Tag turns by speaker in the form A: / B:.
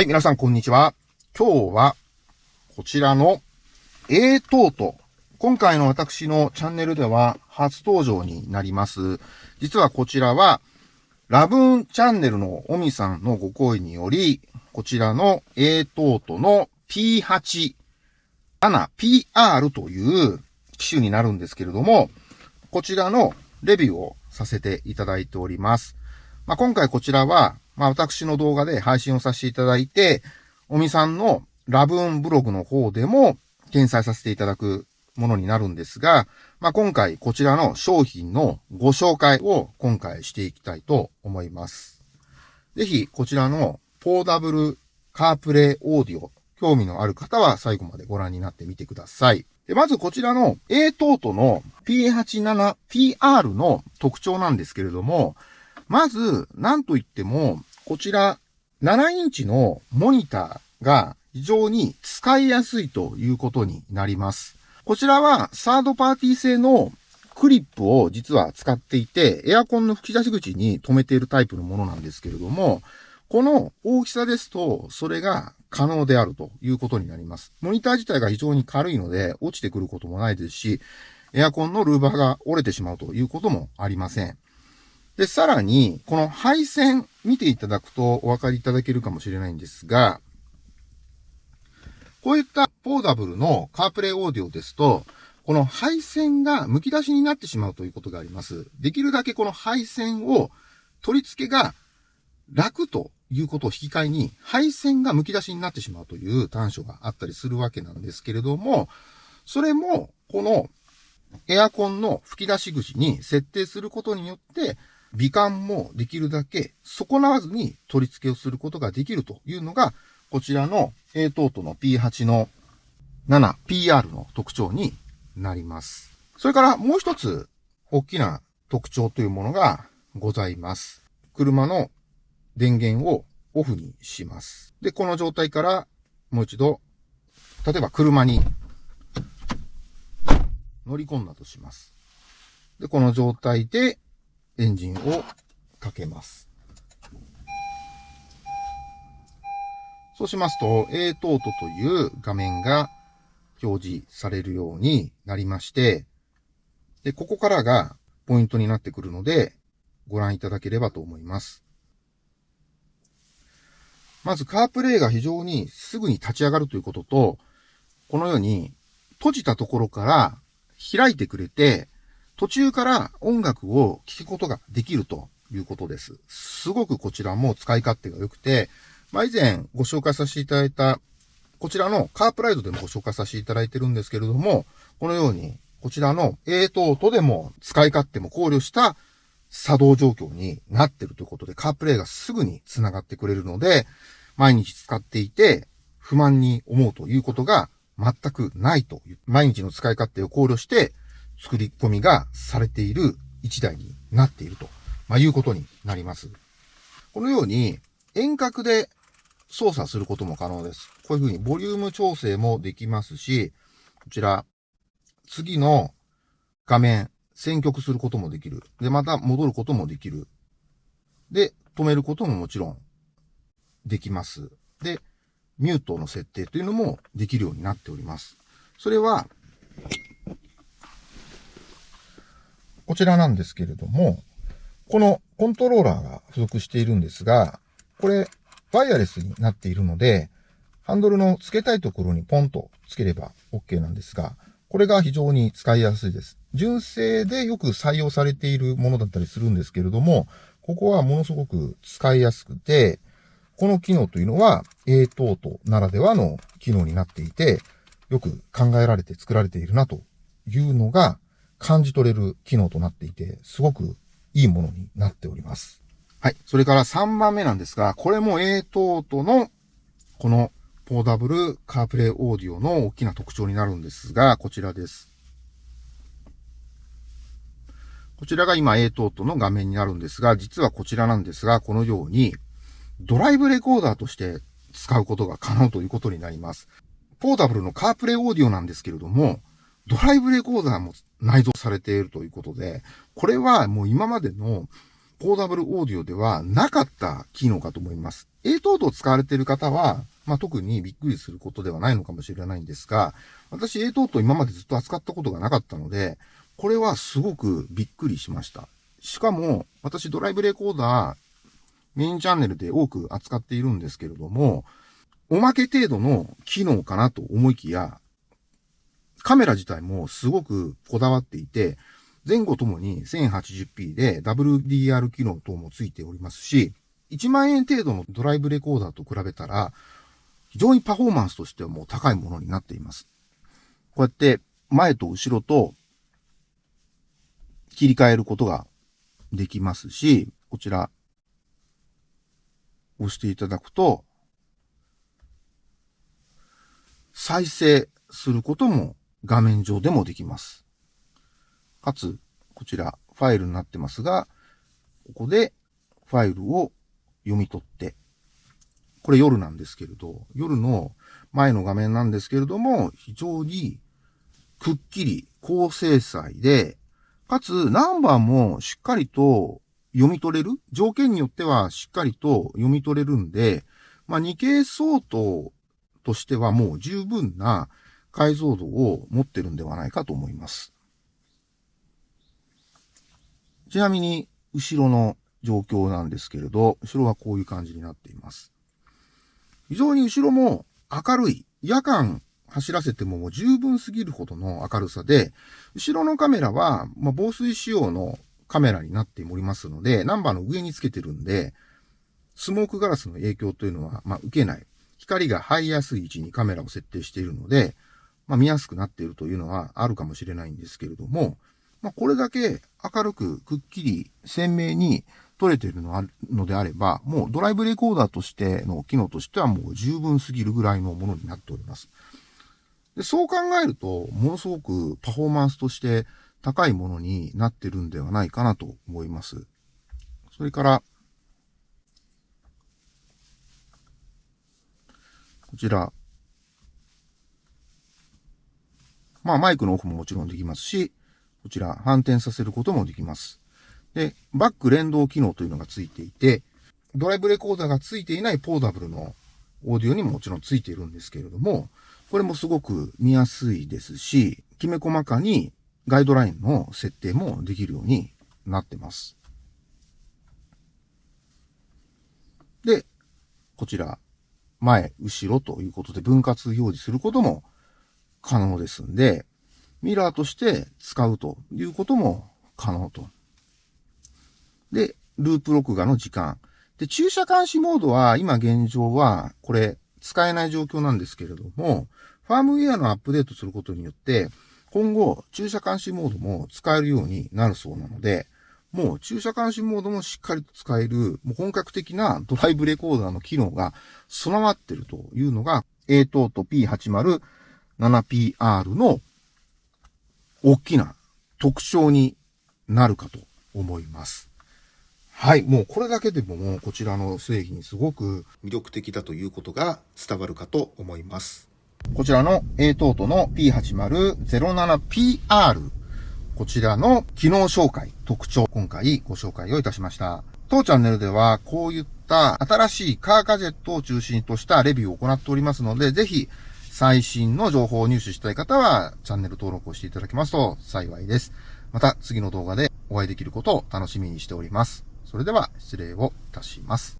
A: はい、皆さんこんにちは。今日は、こちらの A トート。今回の私のチャンネルでは初登場になります。実はこちらは、ラブーンチャンネルのオミさんのご好意により、こちらの A トートの P8、7PR という機種になるんですけれども、こちらのレビューをさせていただいております。まあ、今回こちらは、まあ、私の動画で配信をさせていただいて、おみさんのラブーンブログの方でも掲載させていただくものになるんですが、まあ、今回こちらの商品のご紹介を今回していきたいと思います。ぜひこちらのポーダブルカープレイオーディオ、興味のある方は最後までご覧になってみてください。でまずこちらの A トートの P87PR の特徴なんですけれども、まず、なんといっても、こちら、7インチのモニターが非常に使いやすいということになります。こちらはサードパーティー製のクリップを実は使っていて、エアコンの吹き出し口に留めているタイプのものなんですけれども、この大きさですと、それが可能であるということになります。モニター自体が非常に軽いので、落ちてくることもないですし、エアコンのルーバーが折れてしまうということもありません。で、さらに、この配線見ていただくとお分かりいただけるかもしれないんですが、こういったポーダブルのカープレイオーディオですと、この配線が剥き出しになってしまうということがあります。できるだけこの配線を取り付けが楽ということを引き換えに、配線が剥き出しになってしまうという短所があったりするわけなんですけれども、それも、このエアコンの吹き出し口に設定することによって、美観もできるだけ損なわずに取り付けをすることができるというのが、こちらの A トートの P8 の 7PR の特徴になります。それからもう一つ大きな特徴というものがございます。車の電源をオフにします。で、この状態からもう一度、例えば車に乗り込んだとします。で、この状態でエンジンをかけます。そうしますと、A トートという画面が表示されるようになりまして、で、ここからがポイントになってくるので、ご覧いただければと思います。まず、カープレイが非常にすぐに立ち上がるということと、このように閉じたところから開いてくれて、途中から音楽を聴くことができるということです。すごくこちらも使い勝手が良くて、まあ、以前ご紹介させていただいた、こちらのカープライドでもご紹介させていただいてるんですけれども、このように、こちらの A トートでも使い勝手も考慮した作動状況になってるということで、カープレイがすぐに繋がってくれるので、毎日使っていて不満に思うということが全くないという、毎日の使い勝手を考慮して作り込みがされている一台になっていると、まあ、いうことになります。このように遠隔で操作することも可能です。こういうふうにボリューム調整もできますし、こちら、次の画面、選曲することもできる。で、また戻ることもできる。で、止めることももちろんできます。で、ミュートの設定というのもできるようになっております。それは、こちらなんですけれども、このコントローラーが付属しているんですが、これ、ワイヤレスになっているので、ハンドルの付けたいところにポンと付ければ OK なんですが、これが非常に使いやすいです。純正でよく採用されているものだったりするんですけれども、ここはものすごく使いやすくて、この機能というのは A トートならではの機能になっていて、よく考えられて作られているなというのが感じ取れる機能となっていて、すごくいいものになっております。はい。それから3番目なんですが、これも A トートのこのポーダブルカープレイオーディオの大きな特徴になるんですが、こちらです。こちらが今 A トートの画面になるんですが、実はこちらなんですが、このようにドライブレコーダーとして使うことが可能ということになります。ポーダブルのカープレイオーディオなんですけれども、ドライブレコーダーも内蔵されているということで、これはもう今までのポーダブルオーディオではなかった機能かと思います。A 等々使われている方は、まあ、特にびっくりすることではないのかもしれないんですが、私 A 等々今までずっと扱ったことがなかったので、これはすごくびっくりしました。しかも、私ドライブレコーダー、メインチャンネルで多く扱っているんですけれども、おまけ程度の機能かなと思いきや、カメラ自体もすごくこだわっていて、前後ともに 1080p で WDR 機能等もついておりますし、1万円程度のドライブレコーダーと比べたら、非常にパフォーマンスとしてはもう高いものになっています。こうやって前と後ろと切り替えることができますし、こちら押していただくと、再生することも画面上でもできます。かつ、こちら、ファイルになってますが、ここでファイルを読み取って、これ夜なんですけれど、夜の前の画面なんですけれども、非常にくっきり高精細で、かつナンバーもしっかりと読み取れる？条件によってはしっかりと読み取れるんで、まあ、2K 相当としてはもう十分な解像度を持ってるんではないかと思います。ちなみに、後ろの状況なんですけれど、後ろはこういう感じになっています。非常に後ろも明るい、夜間走らせてももう十分すぎるほどの明るさで、後ろのカメラは、ま、防水仕様のカメラになっておりますので、ナンバーの上につけてるんで、スモークガラスの影響というのは、ま、受けない。光が入りやすい位置にカメラを設定しているので、まあ、見やすくなっているというのはあるかもしれないんですけれども、まあ、これだけ明るくくっきり鮮明に撮れているのであれば、もうドライブレコーダーとしての機能としてはもう十分すぎるぐらいのものになっております。でそう考えると、ものすごくパフォーマンスとして高いものになってるんではないかなと思います。それから、こちら、まあマイクのオフももちろんできますし、こちら反転させることもできます。で、バック連動機能というのがついていて、ドライブレコーダーがついていないポーダブルのオーディオにももちろんついているんですけれども、これもすごく見やすいですし、きめ細かにガイドラインの設定もできるようになってます。で、こちら、前、後ろということで分割表示することも可能ですんで、ミラーとして使うということも可能と。で、ループ録画の時間。で、駐車監視モードは今現状はこれ使えない状況なんですけれども、ファームウェアのアップデートすることによって、今後駐車監視モードも使えるようになるそうなので、もう駐車監視モードもしっかりと使える、もう本格的なドライブレコーダーの機能が備わっているというのが、A 等と P80 7PR の大きな特徴になるかと思います。はい。もうこれだけでももうこちらの製品すごく魅力的だということが伝わるかと思います。こちらの A トートの P8007PR こちらの機能紹介、特徴、今回ご紹介をいたしました。当チャンネルではこういった新しいカーガジェットを中心としたレビューを行っておりますので、ぜひ最新の情報を入手したい方は、チャンネル登録をしていただけますと幸いです。また次の動画でお会いできることを楽しみにしております。それでは失礼をいたします。